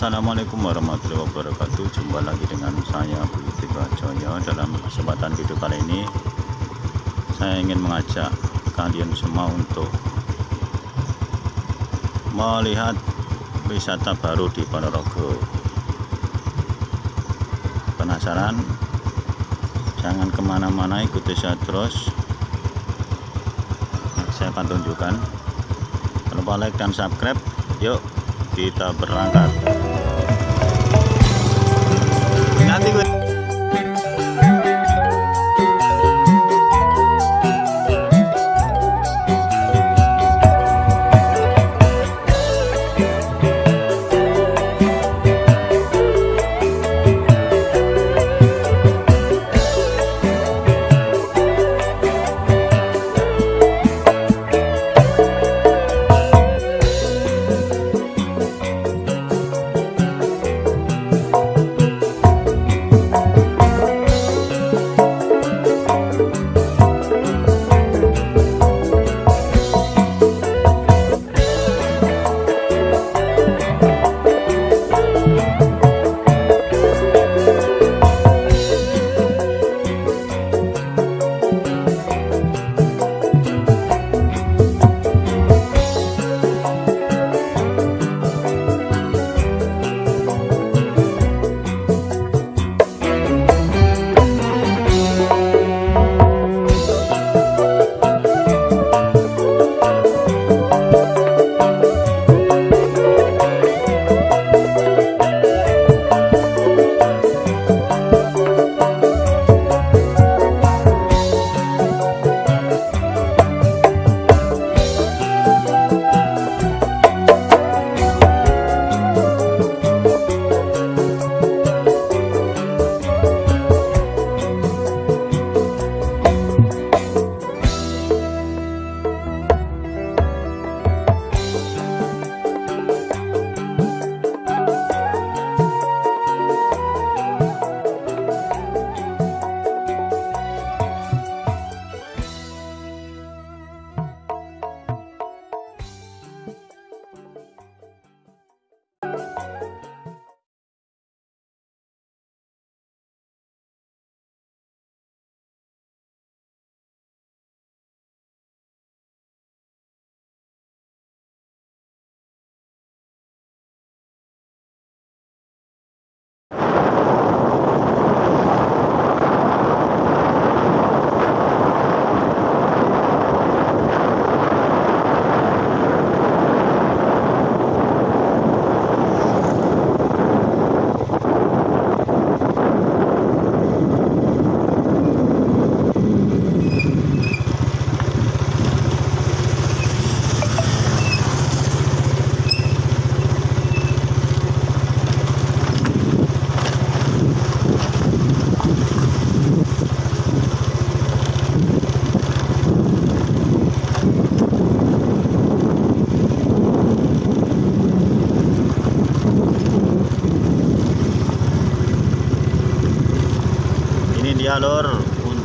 Assalamualaikum warahmatullahi wabarakatuh. Jumpa lagi dengan saya Budi Bajoyo Dalam kesempatan video kali ini Saya ingin mengajak kalian semua untuk Melihat wisata baru di Ponorogo. Penasaran? Jangan ke mana-mana ikuti saya terus. Saya akan tunjukkan. Jangan lupa like dan subscribe. Yuk kita berangkat なん？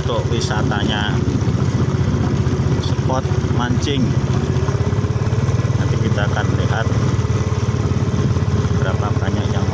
Untuk wisatanya. Spot mancing. Nanti kita akan lihat berapa banyak yang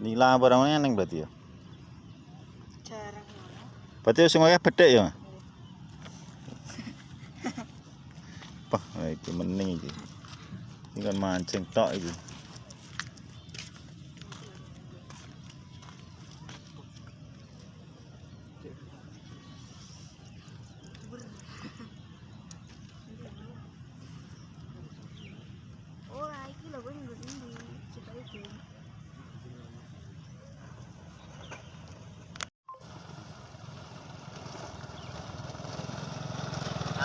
Lah barang ning berarti ya. Jarang. Berarti sing akeh bedhek ya. Pah, iki mening iki. Iki kan mancing tok iki.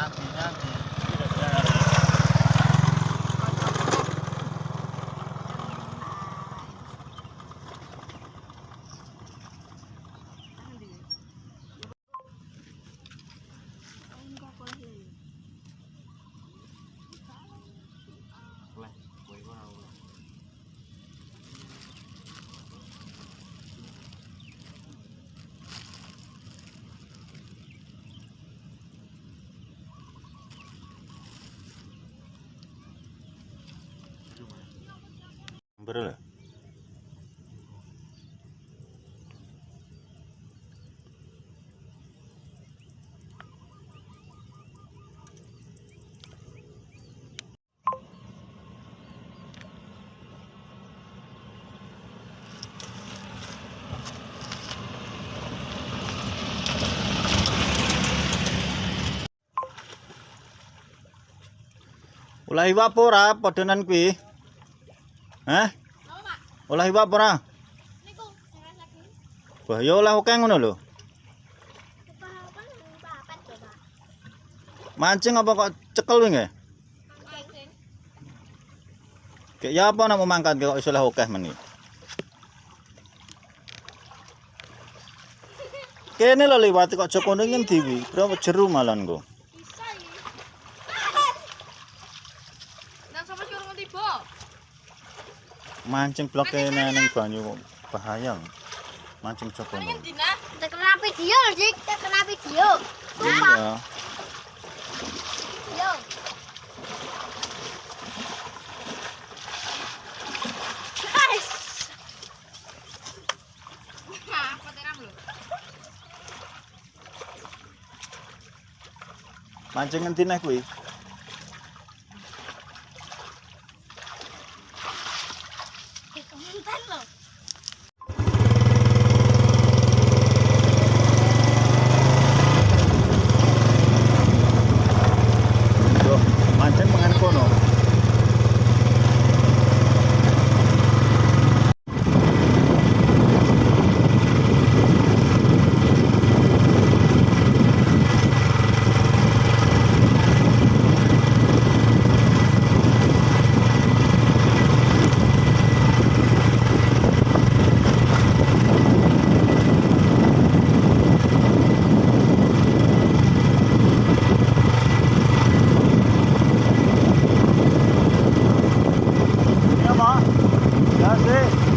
happy, eh. happy. Bener. Ulah iwak apa ora podonan kuwi? Hah? Olah iwak apa ora? Wah, ya olah oke ngono lho. Mancing apa kok cekel wingi? Kayak ya apa nak mangkat kok iso lah oke meni. Kene lho liwat kok Joko ning ngendi kuwi? Berapa jeru malan kok. mancing blok kene ning banyu bahaya. Mancing coba lho. Kita kena video, Dik. Kita kena video. Iya. yo Mancing ngendi neh kuwi? That's it.